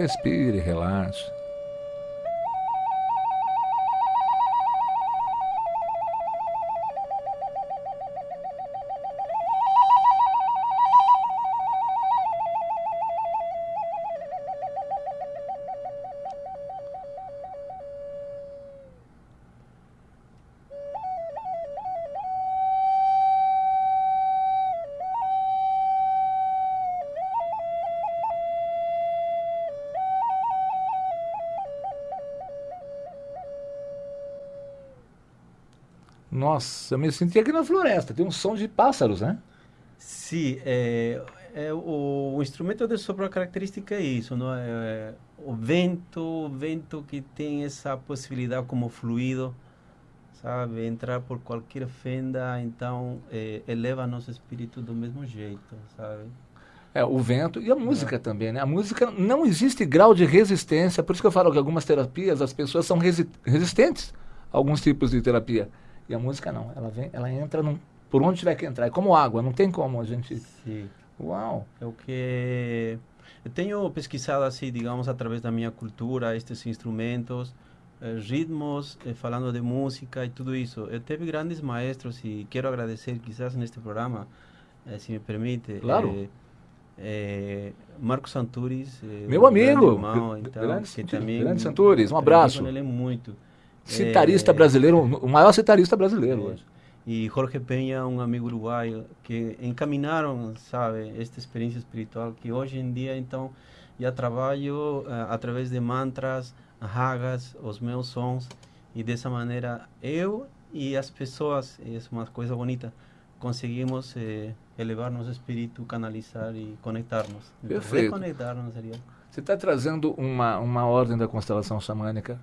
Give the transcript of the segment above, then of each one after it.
Respire, relaxe. Nossa, eu me senti aqui na floresta. Tem um som de pássaros, né? Sim, é, é, o, o, instrumento de sopro a característica é isso, não é, é, o vento, o vento que tem essa possibilidade como fluido, sabe, entrar por qualquer fenda, então é, eleva nosso espírito do mesmo jeito, sabe? É, o vento e a música é. também, né? A música não existe grau de resistência, por isso que eu falo que algumas terapias as pessoas são resi resistentes a alguns tipos de terapia. E a música não, ela vem, ela entra num, por onde tiver que entrar. É como água, não tem como a gente. Sim. Uau! É o que eu tenho pesquisado assim, digamos, através da minha cultura, estes instrumentos, eh, ritmos, eh, falando de música e tudo isso. Eu teve grandes maestros e quero agradecer, quizás neste programa, eh, se me permite. Claro. Marcos Santuris, meu amigo, irmão, então, grande, que também, grande Santuris, um abraço. Ele muito. Citarista é, brasileiro, o maior citarista brasileiro hoje. E Jorge Penha, um amigo uruguaio, que encaminharam, sabe, esta experiência espiritual que hoje em dia, então, já trabalho uh, através de mantras, ragas, os meus sons, e dessa maneira eu e as pessoas, é uma coisa bonita, conseguimos eh, elevar nosso espírito, canalizar e conectar-nos. Perfeito. Reconectar-nos seria. Você está trazendo uma, uma ordem da constelação xamânica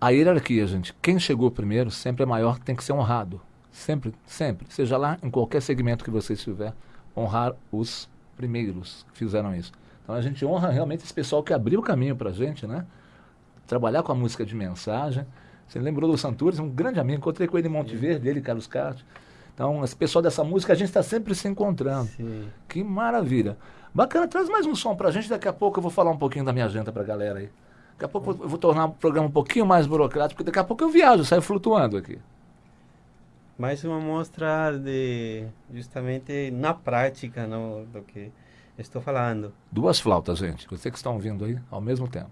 a hierarquia, gente, quem chegou primeiro sempre é maior, tem que ser honrado. Sempre, sempre. Seja lá em qualquer segmento que você estiver, honrar os primeiros que fizeram isso. Então a gente honra realmente esse pessoal que abriu o caminho para a gente, né? Trabalhar com a música de mensagem. Você lembrou do Santures, um grande amigo, encontrei com ele em Monte Verde, ele, Carlos Castro. Então, esse pessoal dessa música, a gente está sempre se encontrando. Sim. Que maravilha. Bacana, traz mais um som para a gente, daqui a pouco eu vou falar um pouquinho da minha agenda para a galera aí. Daqui a pouco eu vou tornar o programa um pouquinho mais burocrático, porque daqui a pouco eu viajo, saio flutuando aqui. Mais uma mostra de justamente na prática no, do que estou falando. Duas flautas, gente. Vocês que estão ouvindo aí ao mesmo tempo.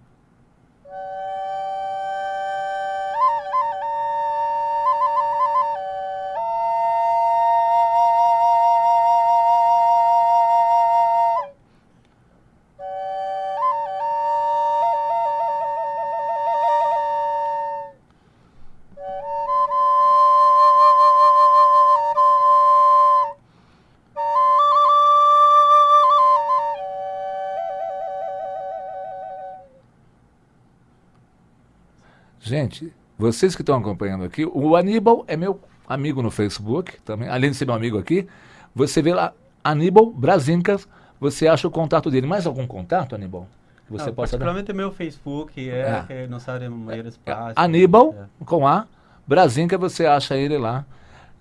Gente, vocês que estão acompanhando aqui, o Aníbal é meu amigo no Facebook, também, além de ser meu amigo aqui. Você vê lá, Aníbal Brasincas, você acha o contato dele. Mais algum contato, Aníbal? Que você não, possa particularmente dar? meu Facebook, é, é. não sabe maior é. É. Aníbal, é. com A, Brasinca, você acha ele lá.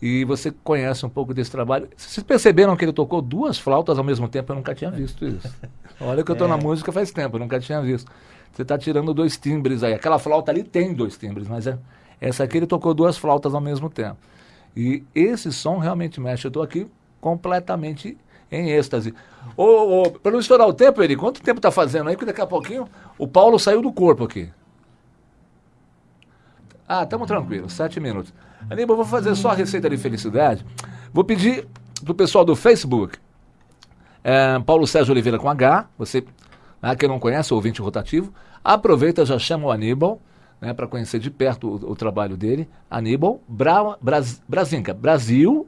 E você conhece um pouco desse trabalho. Vocês perceberam que ele tocou duas flautas ao mesmo tempo? Eu nunca tinha visto isso. Olha que eu estou na é. música faz tempo, eu nunca tinha visto. Você está tirando dois timbres aí. Aquela flauta ali tem dois timbres, mas é, essa aqui ele tocou duas flautas ao mesmo tempo. E esse som realmente mexe. Eu estou aqui completamente em êxtase. Ô, ô, para não estourar o tempo, ele, quanto tempo está fazendo aí? Porque daqui a pouquinho o Paulo saiu do corpo aqui. Ah, estamos tranquilos, sete minutos. Aníbal, vou fazer só a receita de felicidade. Vou pedir para o pessoal do Facebook, é, Paulo Sérgio Oliveira com H, você ah, quem não conhece, o ouvinte rotativo, aproveita, já chama o Aníbal, né, para conhecer de perto o, o, trabalho dele. Aníbal Bra, Bras, Brasinca, Brasil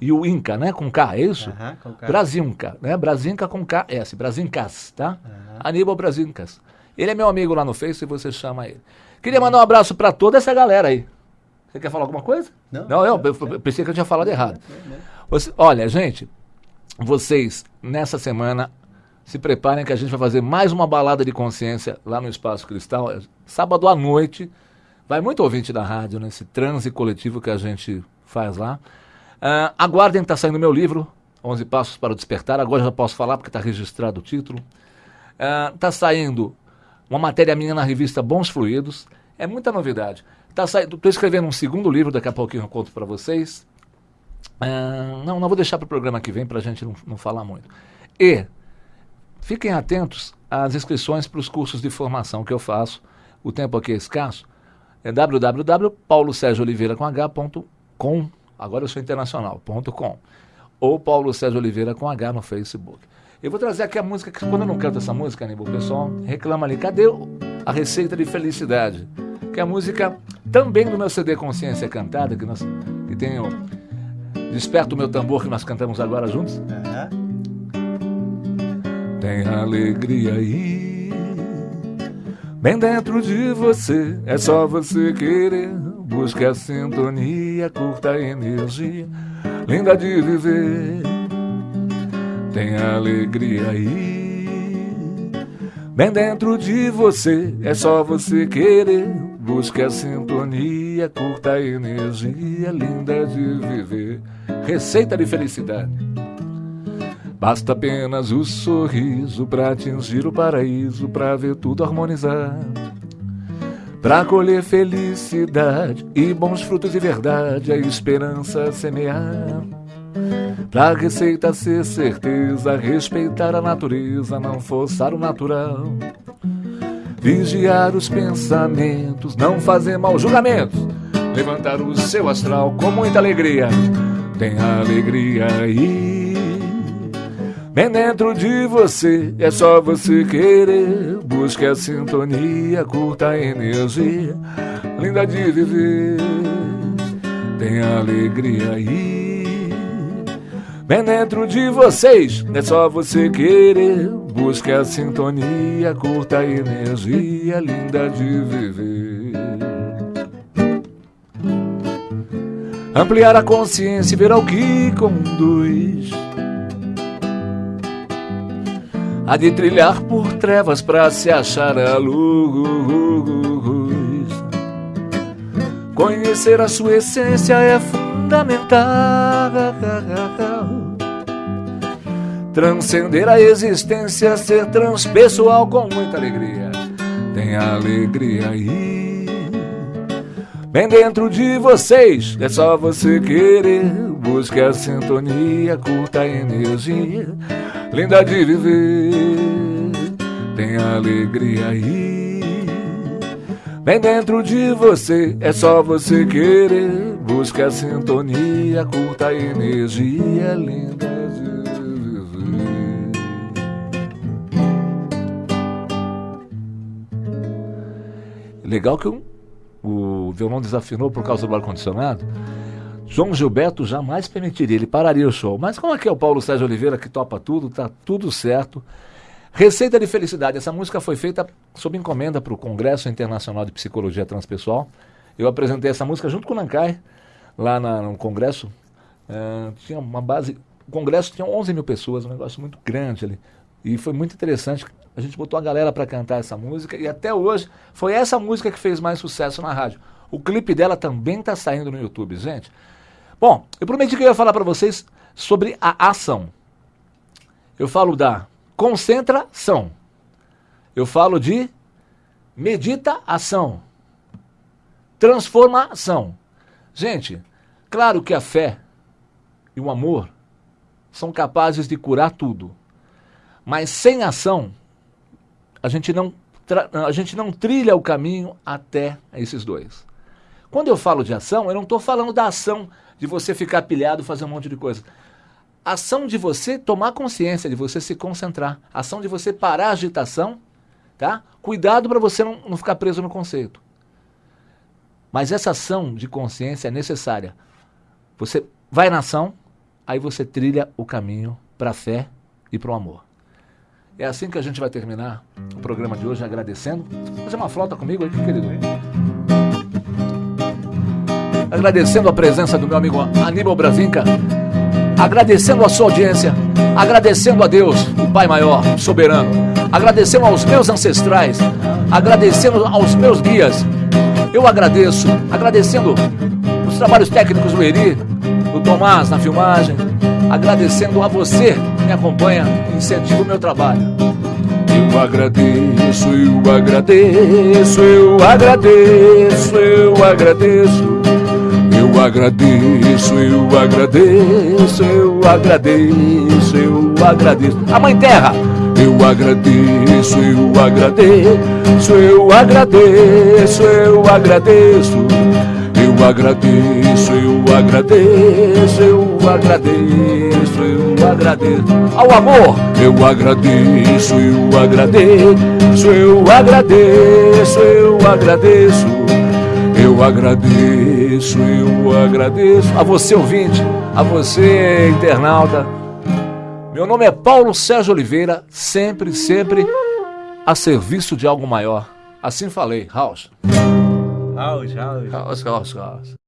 e o Inca, né, com K, é isso? Uhum, com K. Brasinca, né, Brasinca com K, S, Brasincas, tá? Uhum. Aníbal Brasincas. Ele é meu amigo lá no Face e você chama ele. Queria mandar um abraço para toda essa galera aí. Você quer falar alguma coisa? Não, não eu, eu, eu pensei que eu tinha falado errado. Você, olha, gente, vocês nessa semana se preparem que a gente vai fazer mais uma balada de consciência lá no Espaço Cristal, é sábado à noite. Vai muito ouvinte da rádio nesse transe coletivo que a gente faz lá. Uh, aguardem que está saindo meu livro, 11 Passos para o Despertar. Agora já posso falar porque está registrado o título. Está uh, saindo uma matéria minha na revista Bons Fluidos. É muita novidade. Tá escrevendo um segundo livro, daqui a pouquinho eu conto para vocês. Uh, não, não vou deixar para o programa que vem para a gente não, não falar muito. E fiquem atentos às inscrições para os cursos de formação que eu faço. O tempo aqui é escasso. É www.paulosergiooliveira.com. Agora eu sou internacional.com. Ou Paulo Sérgio Oliveira com H no Facebook. Eu vou trazer aqui a música que quando eu não canto essa música, Aníbal, o pessoal reclama ali. Cadê a receita de felicidade? Que é a música também do meu CD Consciência Cantada, que, nós, que tem o Desperta o meu tambor que nós cantamos agora juntos. Uhum. Tem alegria aí, bem dentro de você. É só você querer. Busque a sintonia, curta a energia, linda de viver. Tem alegria aí, bem dentro de você. É só você querer. Busque a sintonia, curta a energia, linda de viver. Receita de felicidade. Basta apenas o sorriso para atingir o paraíso, para ver tudo harmonizar. Para colher felicidade e bons frutos de verdade, a esperança semear. Pra receita ser certeza, respeitar a natureza, não forçar o natural. Vigiar os pensamentos, não fazer mal julgamentos, levantar o seu astral com muita alegria tem alegria aí. Bem dentro de você, é só você querer. Busque a sintonia, curta a energia, linda de viver. Tem alegria aí. Bem dentro de vocês, é só você querer. Busque a sintonia, curta a energia, linda de viver. ampliar a consciência e ver ao que conduz. Há de trilhar por trevas para se achar a luz. Conhecer a sua essência é fundamental. Transcender a existência, ser transpessoal com muita alegria. Tem alegria aí Bem dentro de vocês, é só você querer. Busque a sintonia, curta a energia, linda de viver. Tem alegria aí. Bem dentro de você, é só você querer. Busque a sintonia, curta a energia, linda de viver. Legal que um o violão desafinou por causa do ar-condicionado, João Gilberto jamais permitiria, ele pararia o show. Mas como é que é o Paulo Sérgio Oliveira que topa tudo, tá tudo certo. Receita de Felicidade, essa música foi feita sob encomenda para o Congresso Internacional de Psicologia Transpessoal. Eu apresentei essa música junto com o Nancai, lá na, no Congresso. Uh, tinha uma base. O Congresso tinha 11 mil pessoas, um negócio muito grande ali. E foi muito interessante. A gente botou a galera para cantar essa música e até hoje foi essa música que fez mais sucesso na rádio. O clipe dela também está saindo no YouTube, gente. Bom, eu prometi que eu ia falar para vocês sobre a ação. Eu falo da concentração. Eu falo de meditação. Transformação. Gente, claro que a fé e o amor são capazes de curar tudo. Mas sem ação, a gente não, a gente não trilha o caminho até esses dois. Quando eu falo de ação, eu não estou falando da ação de você ficar pilhado, fazer um monte de coisa. Ação de você tomar consciência, de você se concentrar. Ação de você parar a agitação, tá? Cuidado para você não, não ficar preso no conceito. Mas essa ação de consciência é necessária. Você vai na ação, aí você trilha o caminho para a fé e para o amor. É assim que a gente vai terminar o programa de hoje, agradecendo. Fazer uma flauta comigo aqui, querido. Agradecendo a presença do meu amigo Aníbal Bravinca, agradecendo a sua audiência, agradecendo a Deus, o Pai Maior, soberano, agradecendo aos meus ancestrais, agradecendo aos meus guias. Eu agradeço, agradecendo os trabalhos técnicos do Eri, do Tomás na filmagem, agradecendo a você que me acompanha e incentiva o meu trabalho. Eu agradeço, eu agradeço, eu agradeço, eu agradeço. Eu agradeço, eu agradeço, eu agradeço, eu agradeço. A Mãe Terra, eu agradeço, eu agradeço, eu agradeço, eu agradeço. Eu agradeço, eu agradeço, eu agradeço, eu agradeço. Ao amor, eu agradeço, eu agradeço, eu agradeço, eu agradeço. Eu agradeço, eu agradeço a você ouvinte, a você internauta. Meu nome é Paulo Sérgio Oliveira, sempre, sempre a serviço de algo maior. Assim falei, House. House, house. House, house, house.